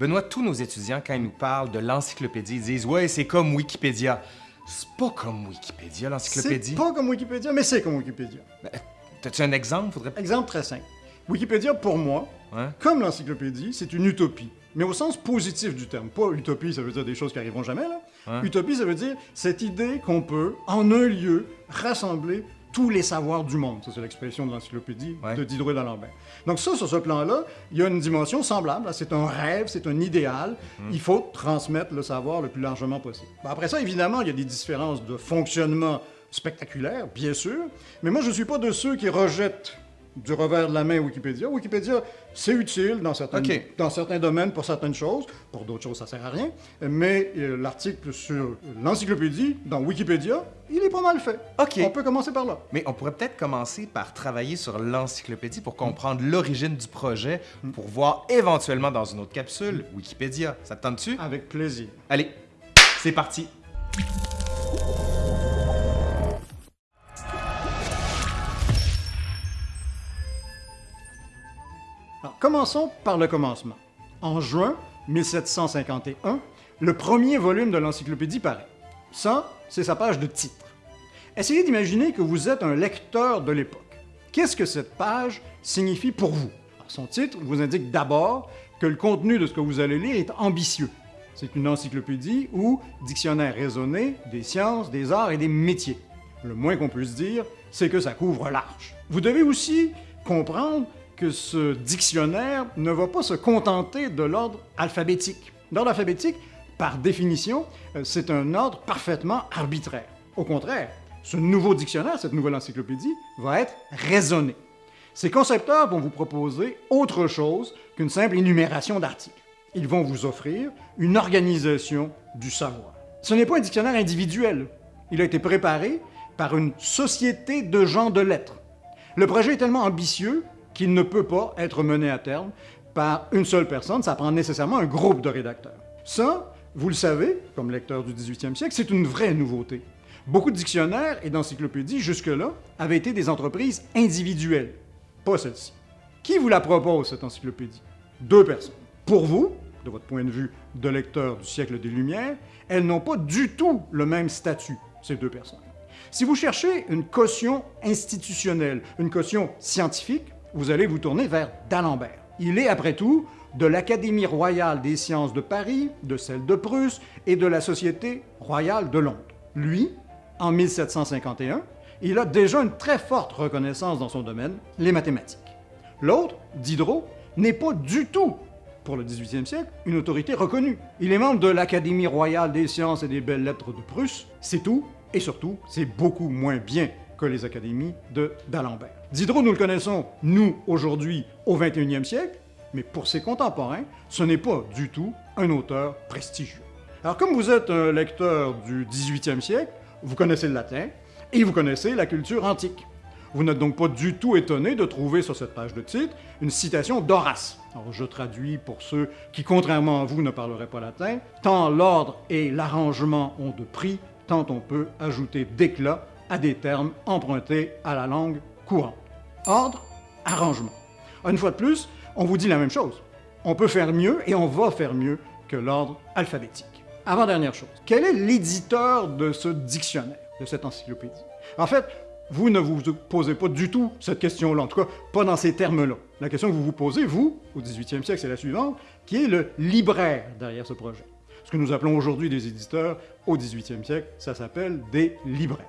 Benoît, tous nos étudiants, quand ils nous parlent de l'encyclopédie, ils disent « Ouais, c'est comme Wikipédia ». C'est pas comme Wikipédia, l'encyclopédie. C'est pas comme Wikipédia, mais c'est comme Wikipédia. Ben, T'as-tu un exemple? Faudrait... Exemple très simple. Wikipédia, pour moi, Ouais. comme l'encyclopédie, c'est une utopie. Mais au sens positif du terme. Pas utopie, ça veut dire des choses qui arriveront jamais, là. Ouais. Utopie, ça veut dire cette idée qu'on peut, en un lieu, rassembler tous les savoirs du monde. Ça, c'est l'expression de l'encyclopédie Ouais. de Diderot d'Alembert. Donc ça, sur ce plan-là, il y a une dimension semblable. C'est un rêve, c'est un idéal. Il faut transmettre le savoir le plus largement possible. Après ça, évidemment, il y a des différences de fonctionnement spectaculaires, bien sûr. Mais moi, je ne suis pas de ceux qui rejettent du revers de la main Wikipédia. Wikipédia, c'est utile dans certains, Ok. dans certains domaines pour certaines choses. Pour d'autres choses, ça sert à rien. Mais euh, l'article sur l'encyclopédie, dans Wikipédia, il pas mal fait. OK. On peut commencer par là. Mais on pourrait peut-être commencer par travailler sur l'encyclopédie pour comprendre l'origine du projet, pour voir éventuellement dans une autre capsule Wikipédia. Ça te tente-tu? Avec plaisir. Allez, c'est parti! Alors, commençons par le commencement. En juin 1751, le premier volume de l'encyclopédie paraît. Ça, c'est sa page de titre. Essayez d'imaginer que vous êtes un lecteur de l'époque. Qu'est-ce que cette page signifie pour vous? Son titre vous indique d'abord que le contenu de ce que vous allez lire est ambitieux. C'est une encyclopédie ou dictionnaire raisonné des sciences, des arts et des métiers. Le moins qu'on puisse dire, c'est que ça couvre large. Vous devez aussi comprendre que ce dictionnaire ne va pas se contenter de l'ordre alphabétique. L'ordre alphabétique, par définition, euh, c'est un ordre parfaitement arbitraire. Au contraire, ce nouveau dictionnaire, cette nouvelle encyclopédie, va être raisonné. Ces concepteurs vont vous proposer autre chose qu'une simple énumération d'articles. Ils vont vous offrir une organisation du savoir. Ce n'est pas un dictionnaire individuel. Il a été préparé par une société de gens de lettres. Le projet est tellement ambitieux qu'il ne peut pas être mené à terme par une seule personne, ça prend nécessairement un groupe de rédacteurs. Ça, vous le savez, comme lecteur du 18e siècle, c'est une vraie nouveauté. Beaucoup de dictionnaires et d'encyclopédies jusque-là avaient été des entreprises individuelles, pas celle-ci. Qui vous la propose, cette encyclopédie? Deux personnes. Pour vous, de votre point de vue de lecteur du siècle des Lumières, elles n'ont pas du tout le même statut, ces deux personnes. Si vous cherchez une caution institutionnelle, une caution scientifique, vous allez vous tourner vers d'Alembert. Il est, après tout, de l'Académie royale des sciences de Paris, de celle de Prusse et de la Société royale de Londres. Lui, en 1751, il a déjà une très forte reconnaissance dans son domaine, les mathématiques. L'autre, Diderot, n'est pas du tout, pour le 18e siècle, une autorité reconnue. Il est membre de l'Académie royale des sciences et des belles lettres de Prusse, c'est tout, et surtout, c'est beaucoup moins bien que les académies de d'Alembert. Diderot, nous le connaissons, nous, aujourd'hui, au 21e siècle, mais pour ses contemporains, ce n'est pas du tout un auteur prestigieux. Alors, comme vous êtes un lecteur du 18e siècle, vous connaissez le latin et vous connaissez la culture antique. Vous n'êtes donc pas du tout étonné de trouver sur cette page de titre une citation d'Horace. Je traduis pour ceux qui, contrairement à vous, ne parleraient pas latin. Tant l'ordre et l'arrangement ont de prix, tant on peut ajouter d'éclat à des termes empruntés à la langue courante. Ordre, arrangement. Une fois de plus, on vous dit la même chose. On peut faire mieux et on va faire mieux que l'ordre alphabétique. Avant-dernière chose, quel est l'éditeur de ce dictionnaire, de cette encyclopédie? En fait, vous ne vous posez pas du tout cette question-là, en tout cas pas dans ces termes-là. La question que vous vous posez, vous, au 18e siècle, c'est la suivante, qui est le libraire derrière ce projet. Ce que nous appelons aujourd'hui des éditeurs, au 18e siècle, ça s'appelle des libraires.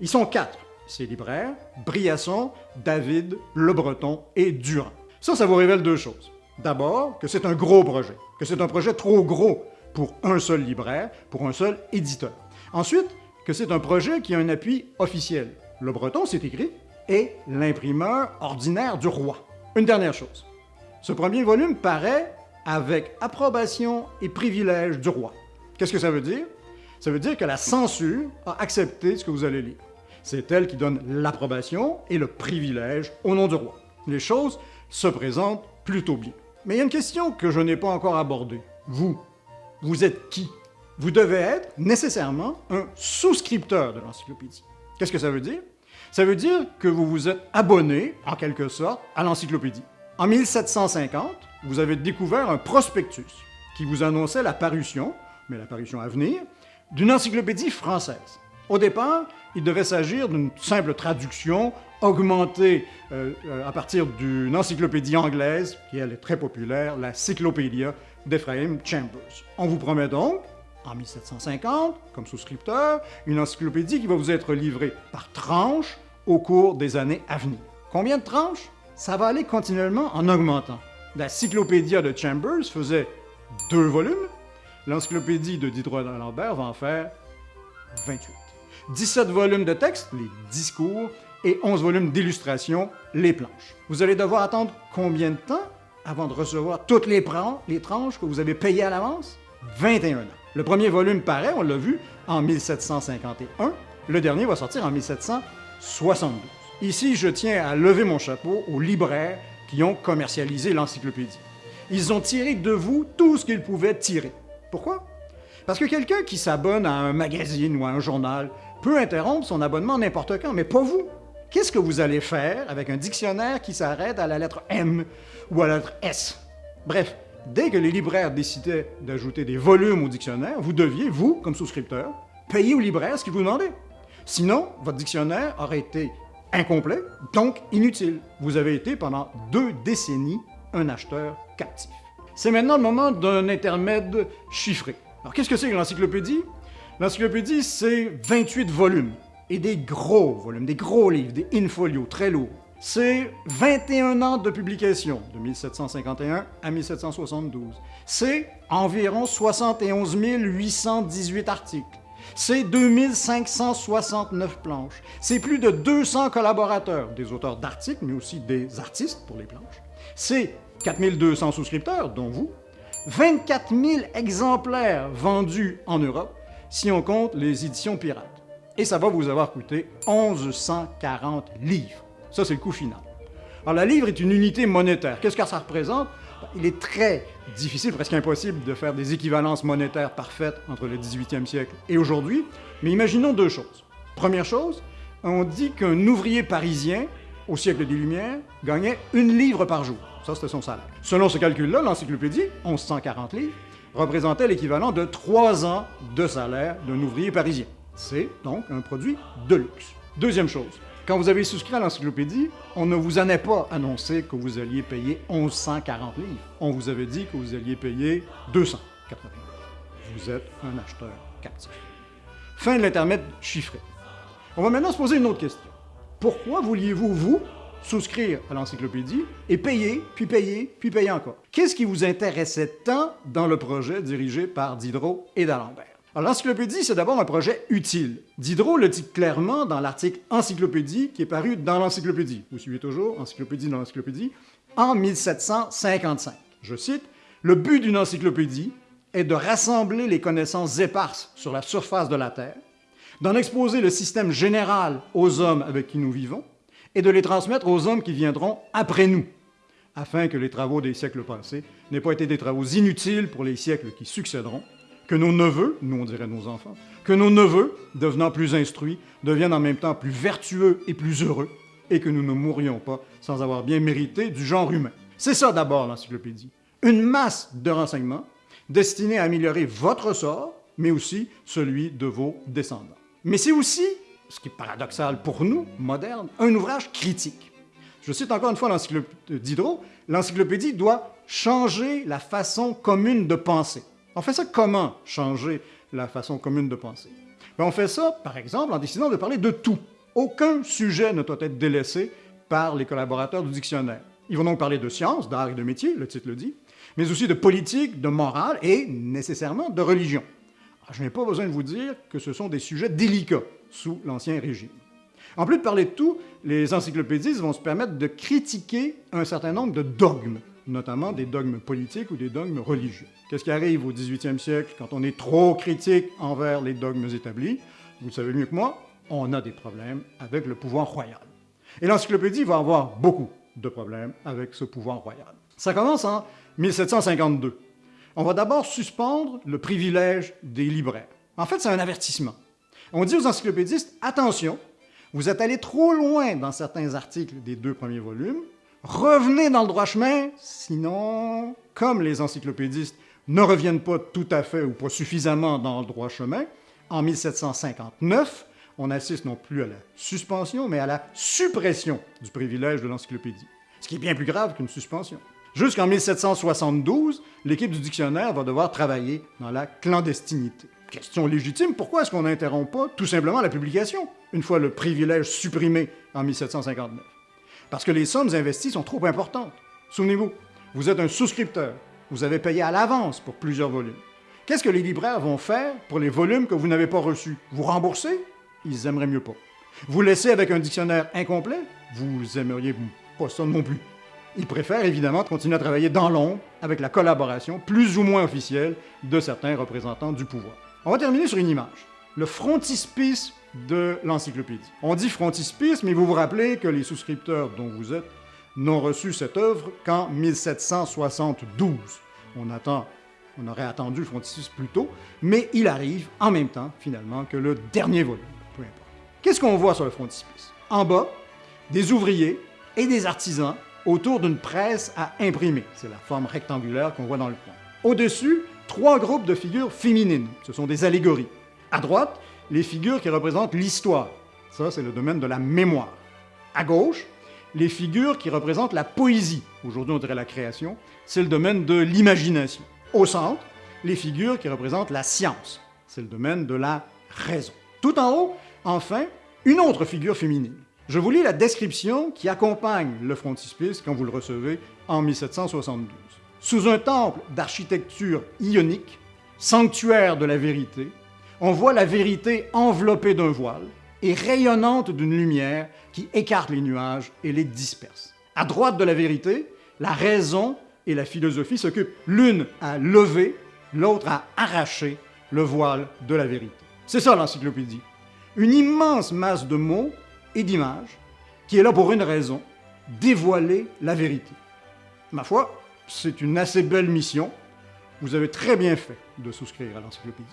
Ils sont quatre, ces libraires, Briasson, David, Le Breton et Durand. Ça, ça vous révèle deux choses. D'abord, que c'est un gros projet, que c'est un projet trop gros pour un seul libraire, pour un seul éditeur. Ensuite, que c'est un projet qui a un appui officiel. Le Breton, c'est écrit, est l'imprimeur ordinaire du roi. Une dernière chose. Ce premier volume paraît avec approbation et privilège du roi. Qu'est-ce que ça veut dire? Ça veut dire que la censure a accepté ce que vous allez lire. C'est elle qui donne l'approbation et le privilège au nom du roi. Les choses se présentent plutôt bien. Mais il y a une question que je n'ai pas encore abordée. Vous, vous êtes qui? Vous devez être nécessairement un souscripteur de l'encyclopédie. Qu'est-ce que ça veut dire? Ça veut dire que vous vous êtes abonné, en quelque sorte, à l'encyclopédie. En 1750, vous avez découvert un prospectus. qui vous annonçait la parution, mais la parution à venir, d'une encyclopédie française. Au départ, il devait s'agir d'une simple traduction augmentée euh, euh, à partir d'une encyclopédie anglaise, qui elle est très populaire, la Cyclopédia d'Ephraim Chambers. On vous promet donc, en 1750, comme souscripteur, une encyclopédie qui va vous être livrée par tranches au cours des années à venir. Combien de tranches? Ça va aller continuellement en augmentant. La Cyclopédia de Chambers faisait deux volumes, l'encyclopédie de Diderot d'Alembert va en faire 28. 17 volumes de texte, les discours, et 11 volumes d'illustrations, les planches. Vous allez devoir attendre combien de temps avant de recevoir toutes les, les tranches que vous avez payées à l'avance? 21 ans. Le premier volume paraît, on l'a vu, en 1751. Le dernier va sortir en 1772. Ici, je tiens à lever mon chapeau aux libraires qui ont commercialisé l'encyclopédie. Ils ont tiré de vous tout ce qu'ils pouvaient tirer. Pourquoi? Parce que quelqu'un qui s'abonne à un magazine ou à un journal peut interrompre son abonnement n'importe quand, mais pas vous. Qu'est-ce que vous allez faire avec un dictionnaire qui s'arrête à la lettre M ou à la lettre S? Bref, dès que les libraires décidaient d'ajouter des volumes au dictionnaire, vous deviez, vous, comme souscripteur, payer au libraire ce qu'il vous demandait. Sinon, votre dictionnaire aurait été incomplet, donc inutile. Vous avez été pendant deux décennies un acheteur captif. C'est maintenant le moment d'un intermède chiffré. Alors qu'est-ce que c'est que l'encyclopédie? L'encyclopédie, c'est 28 volumes, et des gros volumes, des gros livres, des in-folios très lourds. C'est 21 ans de publication, de 1751 à 1772. C'est environ 71 818 articles. C'est 2569 planches. C'est plus de 200 collaborateurs, des auteurs d'articles, mais aussi des artistes pour les planches. C'est 4200 souscripteurs, dont vous. 24 000 exemplaires vendus en Europe si on compte les éditions pirates. Et ça va vous avoir coûté 1140 livres. Ça, c'est le coût final. Alors, la livre est une unité monétaire. Qu'est-ce que ça représente? Il est très difficile, presque impossible, de faire des équivalences monétaires parfaites entre le 18e siècle et aujourd'hui, mais imaginons deux choses. Première chose, on dit qu'un ouvrier parisien, au siècle des Lumières, gagnait une livre par jour. Ça, c'était son salaire. Selon ce calcul-là, l'encyclopédie, 1140 livres, représentait l'équivalent de trois ans de salaire d'un ouvrier parisien. C'est donc un produit de luxe. Deuxième chose, quand vous avez souscrit à l'encyclopédie, on ne vous en a pas annoncé que vous alliez payer 1140 livres. On vous avait dit que vous alliez payer 280 Vous êtes un acheteur captif. Fin de l'intermède chiffré. On va maintenant se poser une autre question. Pourquoi vouliez-vous, vous, souscrire à l'encyclopédie et payer, puis payer, puis payer encore? Qu'est-ce qui vous intéressait tant dans le projet dirigé par Diderot et d'Alembert? L'encyclopédie, c'est d'abord un projet utile. Diderot le dit clairement dans l'article Encyclopédie qui est paru dans l'encyclopédie. Vous suivez toujours Encyclopédie dans l'encyclopédie en 1755. Je cite Le but d'une encyclopédie est de rassembler les connaissances éparses sur la surface de la Terre, d'en exposer le système général aux hommes avec qui nous vivons, et de les transmettre aux hommes qui viendront après nous, afin que les travaux des siècles passés n'aient pas été des travaux inutiles pour les siècles qui succéderont, que nos neveux, nous on dirait nos enfants, que nos neveux, devenant plus instruits, deviennent en même temps plus vertueux et plus heureux, et que nous ne mourions pas sans avoir bien mérité du genre humain. C'est ça d'abord l'encyclopédie. Une masse de renseignements destinés à améliorer votre sort, mais aussi celui de vos descendants. Mais c'est aussi ce qui est paradoxal pour nous, modernes, un ouvrage critique. Je cite encore une fois l'encyclopédie Diderot, l'encyclopédie doit changer la façon commune de penser. On fait ça comment, changer la façon commune de penser? Ben, on fait ça, par exemple, en décidant de parler de tout. Aucun sujet ne doit être délaissé par les collaborateurs du dictionnaire. Ils vont donc parler de sciences, d'art et de métier, le titre le dit, mais aussi de politique, de morale et nécessairement de religion. je n'ai pas besoin de vous dire que ce sont des sujets délicats sous l'Ancien Régime. En plus de parler de tout, les encyclopédistes vont se permettre de critiquer un certain nombre de dogmes, notamment des dogmes politiques ou des dogmes religieux. Qu'est-ce qui arrive au 18e siècle quand on est trop critique envers les dogmes établis? Vous le savez mieux que moi, on a des problèmes avec le pouvoir royal. Et l'encyclopédie va avoir beaucoup de problèmes avec ce pouvoir royal. Ça commence en 1752. On va d'abord suspendre le privilège des libraires. En fait, c'est un avertissement. On dit aux encyclopédistes, attention, vous êtes allé trop loin dans certains articles des deux premiers volumes, revenez dans le droit chemin, sinon, comme les encyclopédistes ne reviennent pas tout à fait ou pas suffisamment dans le droit chemin, en 1759, on assiste non plus à la suspension, mais à la suppression du privilège de l'encyclopédie, ce qui est bien plus grave qu'une suspension. Jusqu'en 1772, l'équipe du dictionnaire va devoir travailler dans la clandestinité. Question légitime, pourquoi est-ce qu'on n'interrompt pas tout simplement la publication, une fois le privilège supprimé en 1759? Parce que les sommes investies sont trop importantes. Souvenez-vous, vous êtes un souscripteur, vous avez payé à l'avance pour plusieurs volumes. Qu'est-ce que les libraires vont faire pour les volumes que vous n'avez pas reçus? Vous rembourser? Ils aimeraient mieux pas. Vous laisser avec un dictionnaire incomplet? Vous aimeriez pas ça non plus. Ils préfèrent évidemment continuer à travailler dans l'ombre avec la collaboration plus ou moins officielle de certains représentants du pouvoir. On va terminer sur une image. Le frontispice de l'encyclopédie. On dit frontispice, mais vous vous rappelez que les souscripteurs dont vous êtes n'ont reçu cette œuvre qu'en 1772. On attend on aurait attendu frontispice plus tôt, mais il arrive en même temps, finalement, que le dernier volume. Peu importe. Qu'est-ce qu'on voit sur le frontispice? En bas, des ouvriers et des artisans autour d'une presse à imprimer. C'est la forme rectangulaire qu'on voit dans le coin. Au-dessus, trois groupes de figures féminines. Ce sont des allégories. À droite, les figures qui représentent l'histoire. Ça, c'est le domaine de la mémoire. À gauche, les figures qui représentent la poésie. Aujourd'hui, on dirait la création. C'est le domaine de l'imagination. Au centre, les figures qui représentent la science. C'est le domaine de la raison. Tout en haut, enfin, une autre figure féminine. Je vous lis la description qui accompagne le frontispice quand vous le recevez en 1772. Sous un temple d'architecture ionique, sanctuaire de la vérité, on voit la vérité enveloppée d'un voile et rayonnante d'une lumière qui écarte les nuages et les disperse. À droite de la vérité, la raison et la philosophie s'occupent l'une à lever, l'autre à arracher le voile de la vérité. C'est ça l'encyclopédie. Une immense masse de mots et d'images qui est là pour une raison, dévoiler la vérité. Ma foi, c'est une assez belle mission. Vous avez très bien fait de souscrire à l'encyclopédie.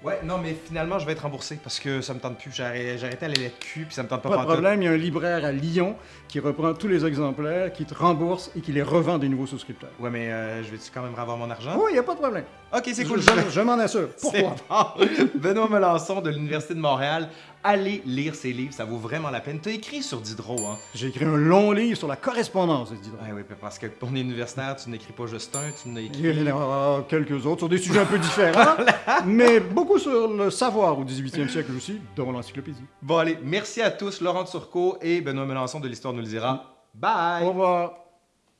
Ouais, non, mais finalement, je vais être remboursé parce que ça me tente plus. J'ai arrêté à la lettre Q, puis ça me tente pas Pas de problème, il y a un libraire à Lyon qui reprend tous les exemplaires, qui te rembourse et qui les revend des nouveaux souscripteurs. Ouais, mais euh, je vais-tu quand même avoir mon argent? Oui, il n'y a pas de problème. Ok, c'est cool. Je, je- je m'en assure. Pourquoi? bon. Benoît Melançon de l'Université de Montréal. Allez lire ses livres, ça vaut vraiment la peine. T'as écrit sur Diderot, hein? J'ai écrit un long livre sur la correspondance, dit Ouais, oui, parce que ton universitaire, tu n'écris pas juste un, tu n'as écrit. Il y en a quelques autres sur des sujets un peu différents, mais beaucoup sur le savoir au 18e siècle aussi, dont l'encyclopédie. Bon, allez, merci à tous, Laurent Turcot et Benoît Melançon de l'Histoire nous le dira. Bye! Au revoir.